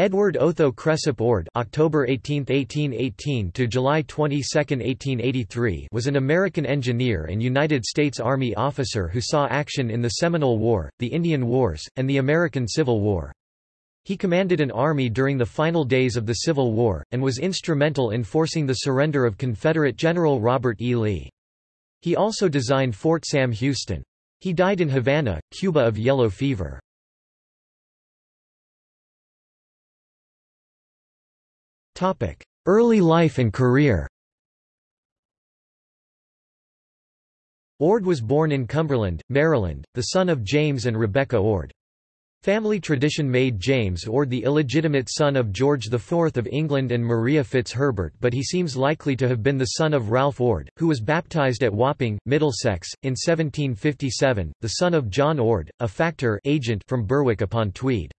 Edward Otho Cresap Ord October 18, 1818 to July 22, 1883 was an American engineer and United States Army officer who saw action in the Seminole War, the Indian Wars, and the American Civil War. He commanded an army during the final days of the Civil War, and was instrumental in forcing the surrender of Confederate General Robert E. Lee. He also designed Fort Sam Houston. He died in Havana, Cuba of yellow fever. Early life and career Ord was born in Cumberland, Maryland, the son of James and Rebecca Ord. Family tradition made James Ord the illegitimate son of George IV of England and Maria Fitzherbert but he seems likely to have been the son of Ralph Ord, who was baptized at Wapping, Middlesex, in 1757, the son of John Ord, a factor agent from Berwick upon Tweed.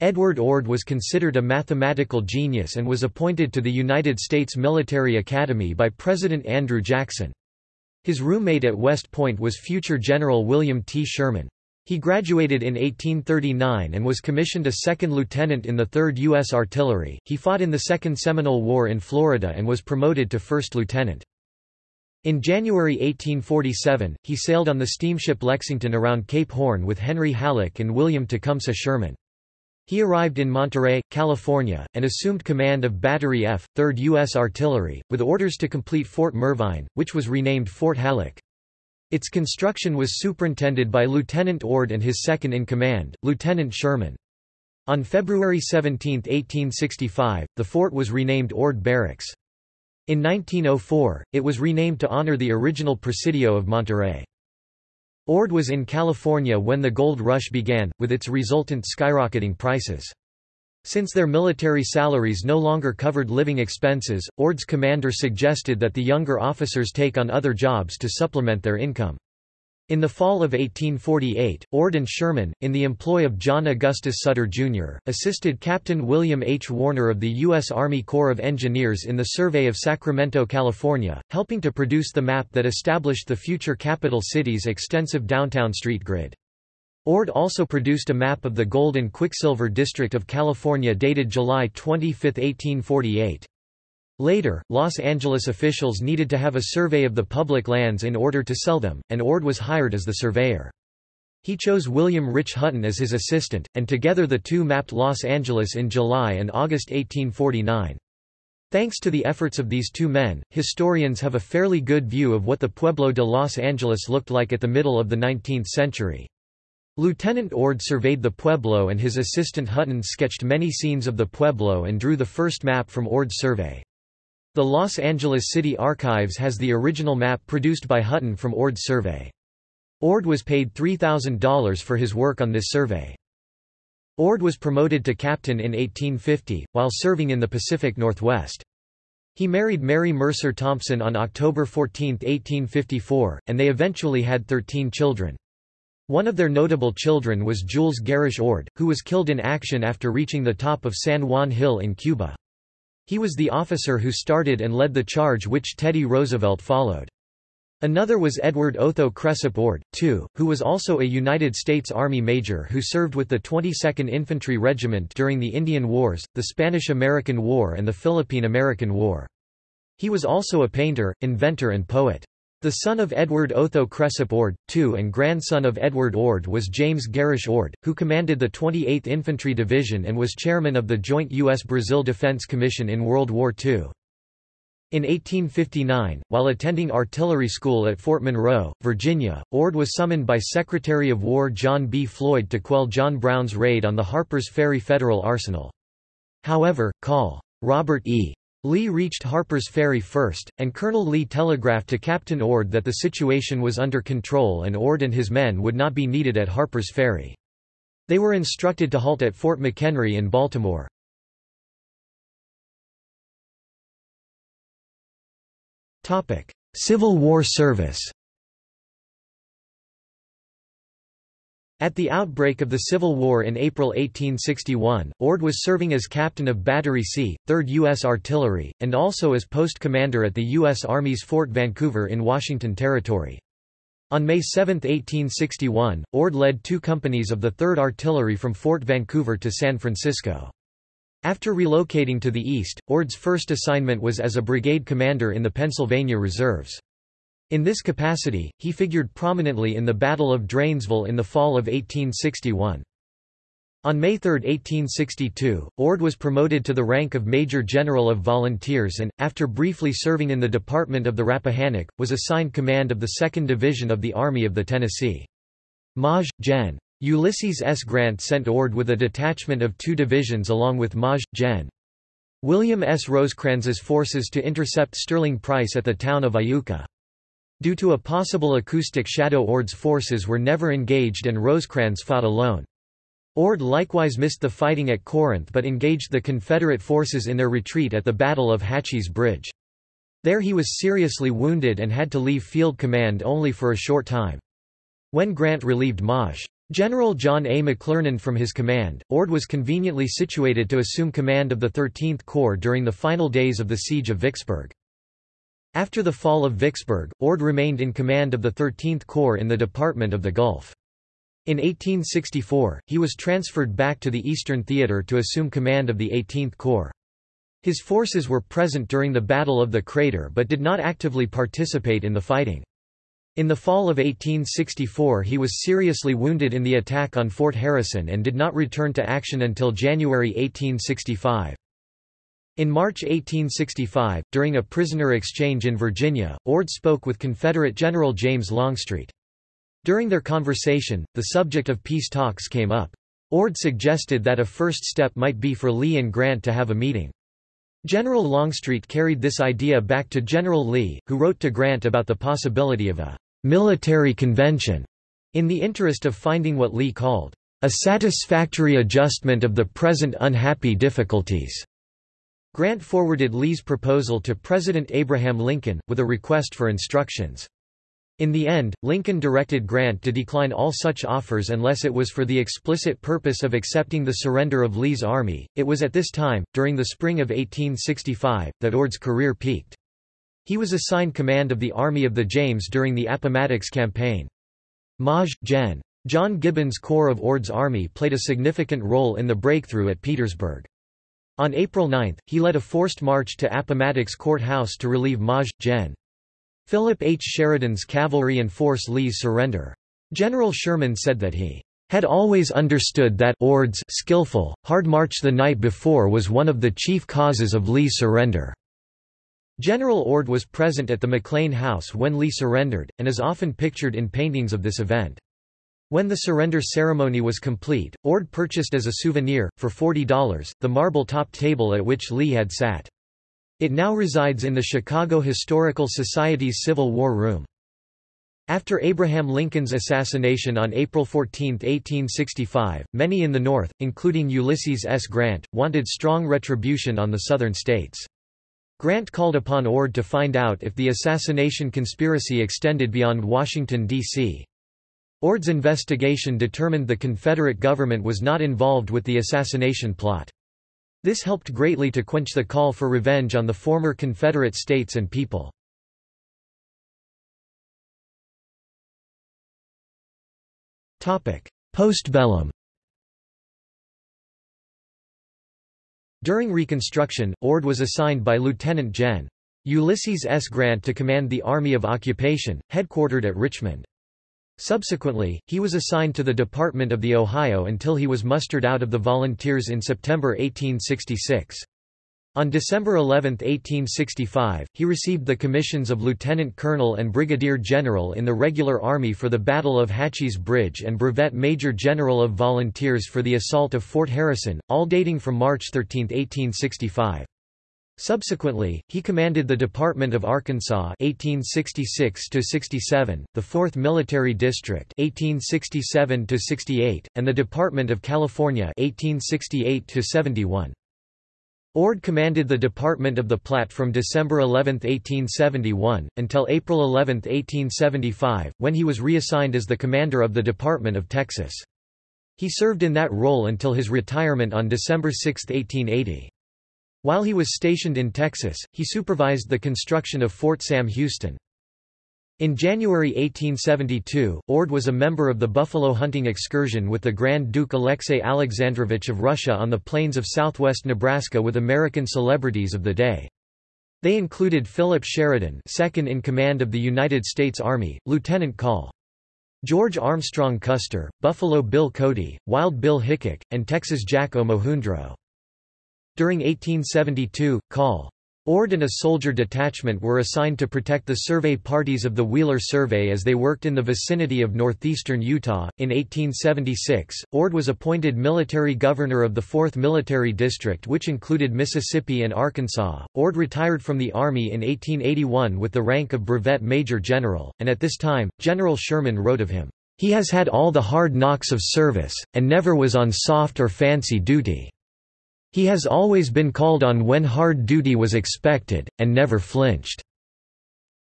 Edward Ord was considered a mathematical genius and was appointed to the United States Military Academy by President Andrew Jackson. His roommate at West Point was future General William T. Sherman. He graduated in 1839 and was commissioned a second lieutenant in the 3rd U.S. Artillery. He fought in the Second Seminole War in Florida and was promoted to first lieutenant. In January 1847, he sailed on the steamship Lexington around Cape Horn with Henry Halleck and William Tecumseh Sherman. He arrived in Monterey, California, and assumed command of Battery F, 3rd U.S. Artillery, with orders to complete Fort Mervine, which was renamed Fort Halleck. Its construction was superintended by Lieutenant Ord and his second-in-command, Lieutenant Sherman. On February 17, 1865, the fort was renamed Ord Barracks. In 1904, it was renamed to honor the original Presidio of Monterey. Ord was in California when the gold rush began, with its resultant skyrocketing prices. Since their military salaries no longer covered living expenses, Ord's commander suggested that the younger officers take on other jobs to supplement their income. In the fall of 1848, Ord and Sherman, in the employ of John Augustus Sutter, Jr., assisted Captain William H. Warner of the U.S. Army Corps of Engineers in the survey of Sacramento, California, helping to produce the map that established the future capital city's extensive downtown street grid. Ord also produced a map of the gold and quicksilver district of California dated July 25, 1848. Later, Los Angeles officials needed to have a survey of the public lands in order to sell them, and Ord was hired as the surveyor. He chose William Rich Hutton as his assistant, and together the two mapped Los Angeles in July and August 1849. Thanks to the efforts of these two men, historians have a fairly good view of what the Pueblo de Los Angeles looked like at the middle of the 19th century. Lieutenant Ord surveyed the Pueblo and his assistant Hutton sketched many scenes of the Pueblo and drew the first map from Ord's survey. The Los Angeles City Archives has the original map produced by Hutton from Ord's survey. Ord was paid $3,000 for his work on this survey. Ord was promoted to captain in 1850, while serving in the Pacific Northwest. He married Mary Mercer Thompson on October 14, 1854, and they eventually had 13 children. One of their notable children was Jules Garesché Ord, who was killed in action after reaching the top of San Juan Hill in Cuba. He was the officer who started and led the charge which Teddy Roosevelt followed. Another was Edward Otho Cresap Ord, too, who was also a United States Army major who served with the 22nd Infantry Regiment during the Indian Wars, the Spanish–American War and the Philippine–American War. He was also a painter, inventor and poet. The son of Edward Otho Cresap Ord, too and grandson of Edward Ord was James Garesché Ord, who commanded the 28th Infantry Division and was chairman of the joint U.S.-Brazil Defense Commission in World War II. In 1859, while attending artillery school at Fort Monroe, Virginia, Ord was summoned by Secretary of War John B. Floyd to quell John Brown's raid on the Harper's Ferry Federal Arsenal. However, Col. Robert E. Lee reached Harper's Ferry first, and Colonel Lee telegraphed to Captain Ord that the situation was under control and Ord and his men would not be needed at Harper's Ferry. They were instructed to halt at Fort McHenry in Baltimore. Civil War service At the outbreak of the Civil War in April 1861, Ord was serving as captain of Battery C, 3rd U.S. Artillery, and also as post commander at the U.S. Army's Fort Vancouver in Washington Territory. On May 7, 1861, Ord led two companies of the 3rd Artillery from Fort Vancouver to San Francisco. After relocating to the east, Ord's first assignment was as a brigade commander in the Pennsylvania Reserves. In this capacity, he figured prominently in the Battle of Dranesville in the fall of 1861. On May 3, 1862, Ord was promoted to the rank of Major General of Volunteers and, after briefly serving in the Department of the Rappahannock, was assigned command of the 2nd Division of the Army of the Tennessee. Maj. Gen. Ulysses S. Grant sent Ord with a detachment of two divisions along with Maj. Gen. William S. Rosecrans's forces to intercept Sterling Price at the town of Iuka. Due to a possible acoustic shadow Ord's forces were never engaged and Rosecrans fought alone. Ord likewise missed the fighting at Corinth but engaged the Confederate forces in their retreat at the Battle of Hatchie's Bridge. There he was seriously wounded and had to leave field command only for a short time. When Grant relieved Maj. General John A. McClernand from his command, Ord was conveniently situated to assume command of the 13th Corps during the final days of the Siege of Vicksburg. After the fall of Vicksburg, Ord remained in command of the 13th Corps in the Department of the Gulf. In 1864, he was transferred back to the Eastern Theater to assume command of the 18th Corps. His forces were present during the Battle of the Crater but did not actively participate in the fighting. In the fall of 1864 he was seriously wounded in the attack on Fort Harrison and did not return to action until January 1865. In March 1865, during a prisoner exchange in Virginia, Ord spoke with Confederate General James Longstreet. During their conversation, the subject of peace talks came up. Ord suggested that a first step might be for Lee and Grant to have a meeting. General Longstreet carried this idea back to General Lee, who wrote to Grant about the possibility of a military convention, in the interest of finding what Lee called a satisfactory adjustment of the present unhappy difficulties. Grant forwarded Lee's proposal to President Abraham Lincoln, with a request for instructions. In the end, Lincoln directed Grant to decline all such offers unless it was for the explicit purpose of accepting the surrender of Lee's army. It was at this time, during the spring of 1865, that Ord's career peaked. He was assigned command of the Army of the James during the Appomattox Campaign. Maj. Gen. John Gibbon's Corps of Ord's army played a significant role in the breakthrough at Petersburg. On April 9, he led a forced march to Appomattox Court House to relieve Maj. Gen. Philip H. Sheridan's cavalry and force Lee's surrender. General Sherman said that he had always understood that Ord's skillful, hard march the night before was one of the chief causes of Lee's surrender. General Ord was present at the McLean House when Lee surrendered, and is often pictured in paintings of this event. When the surrender ceremony was complete, Ord purchased as a souvenir, for $40, the marble-topped table at which Lee had sat. It now resides in the Chicago Historical Society's Civil War Room. After Abraham Lincoln's assassination on April 14, 1865, many in the North, including Ulysses S. Grant, wanted strong retribution on the Southern states. Grant called upon Ord to find out if the assassination conspiracy extended beyond Washington, D.C. Ord's investigation determined the Confederate government was not involved with the assassination plot. This helped greatly to quench the call for revenge on the former Confederate states and people. Postbellum During Reconstruction, Ord was assigned by Lieutenant Gen. Ulysses S. Grant to command the Army of Occupation, headquartered at Richmond. Subsequently, he was assigned to the Department of the Ohio until he was mustered out of the Volunteers in September 1866. On December 11, 1865, he received the commissions of lieutenant colonel and brigadier general in the regular army for the Battle of Hatchie's Bridge and brevet major general of volunteers for the assault of Fort Harrison, all dating from March 13, 1865. Subsequently, he commanded the Department of Arkansas 1866–67, the 4th Military District 1867–68, and the Department of California 1868–71. Ord commanded the Department of the Platte from December 11, 1871, until April 11, 1875, when he was reassigned as the commander of the Department of Texas. He served in that role until his retirement on December 6, 1880. While he was stationed in Texas, he supervised the construction of Fort Sam Houston. In January 1872, Ord was a member of the buffalo hunting excursion with the Grand Duke Alexei Alexandrovich of Russia on the plains of southwest Nebraska with American celebrities of the day. They included Philip Sheridan second in command of the United States Army, Lieutenant Col. George Armstrong Custer, Buffalo Bill Cody, Wild Bill Hickok, and Texas Jack Omohundro. During 1872, Col. Ord and a soldier detachment were assigned to protect the survey parties of the Wheeler Survey as they worked in the vicinity of northeastern Utah. In 1876, Ord was appointed military governor of the 4th Military District, which included Mississippi and Arkansas. Ord retired from the Army in 1881 with the rank of brevet major general, and at this time, General Sherman wrote of him, He has had all the hard knocks of service, and never was on soft or fancy duty. He has always been called on when hard duty was expected, and never flinched.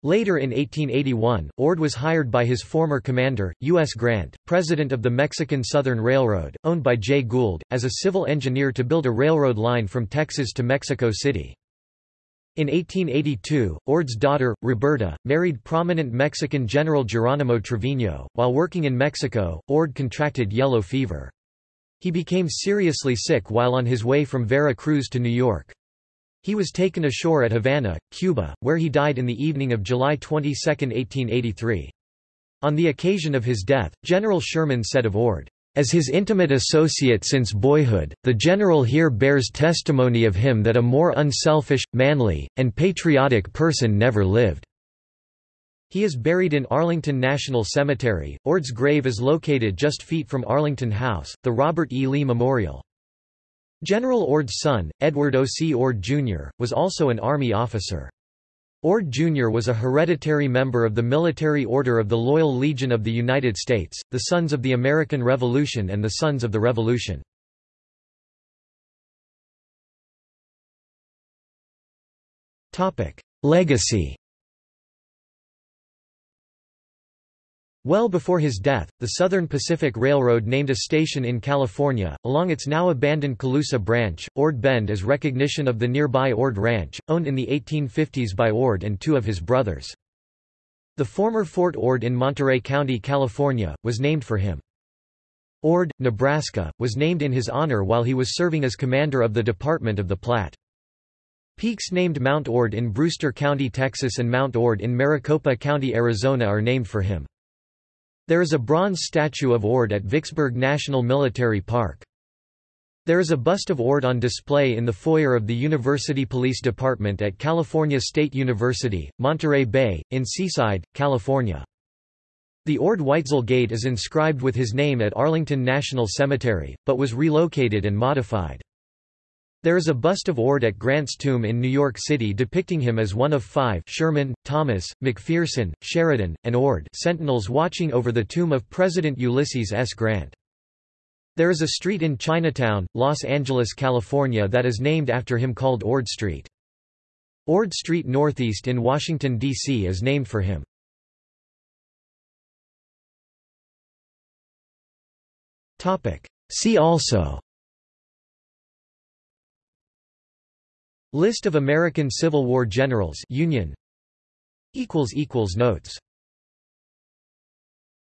Later in 1881, Ord was hired by his former commander, U.S. Grant, president of the Mexican Southern Railroad, owned by Jay Gould, as a civil engineer to build a railroad line from Texas to Mexico City. In 1882, Ord's daughter, Roberta, married prominent Mexican General Geronimo Trevino. While working in Mexico, Ord contracted yellow fever. He became seriously sick while on his way from Vera Cruz to New York. He was taken ashore at Havana, Cuba, where he died in the evening of July 22, 1883. On the occasion of his death, General Sherman said of Ord, "...as his intimate associate since boyhood, the general here bears testimony of him that a more unselfish, manly, and patriotic person never lived." He is buried in Arlington National Cemetery. Ord's grave is located just feet from Arlington House, the Robert E. Lee Memorial. General Ord's son, Edward O. C. Ord, Jr., was also an Army officer. Ord Jr. was a hereditary member of the Military Order of the Loyal Legion of the United States, the Sons of the American Revolution and the Sons of the Revolution. Legacy Well before his death, the Southern Pacific Railroad named a station in California, along its now abandoned Colusa branch, Ord Bend as recognition of the nearby Ord Ranch, owned in the 1850s by Ord and two of his brothers. The former Fort Ord in Monterey County, California, was named for him. Ord, Nebraska, was named in his honor while he was serving as commander of the Department of the Platte. Peaks named Mount Ord in Brewster County, Texas and Mount Ord in Maricopa County, Arizona are named for him. There is a bronze statue of Ord at Vicksburg National Military Park. There is a bust of Ord on display in the foyer of the University Police Department at California State University, Monterey Bay, in Seaside, California. The Ord Weitzel Gate is inscribed with his name at Arlington National Cemetery, but was relocated and modified. There is a bust of Ord at Grant's tomb in New York City depicting him as one of five Sherman, Thomas, McPherson, Sheridan, and Ord sentinels watching over the tomb of President Ulysses S. Grant. There is a street in Chinatown, Los Angeles, California that is named after him called Ord Street. Ord Street Northeast in Washington, D.C. is named for him. See also List of American Civil War generals Union. Notes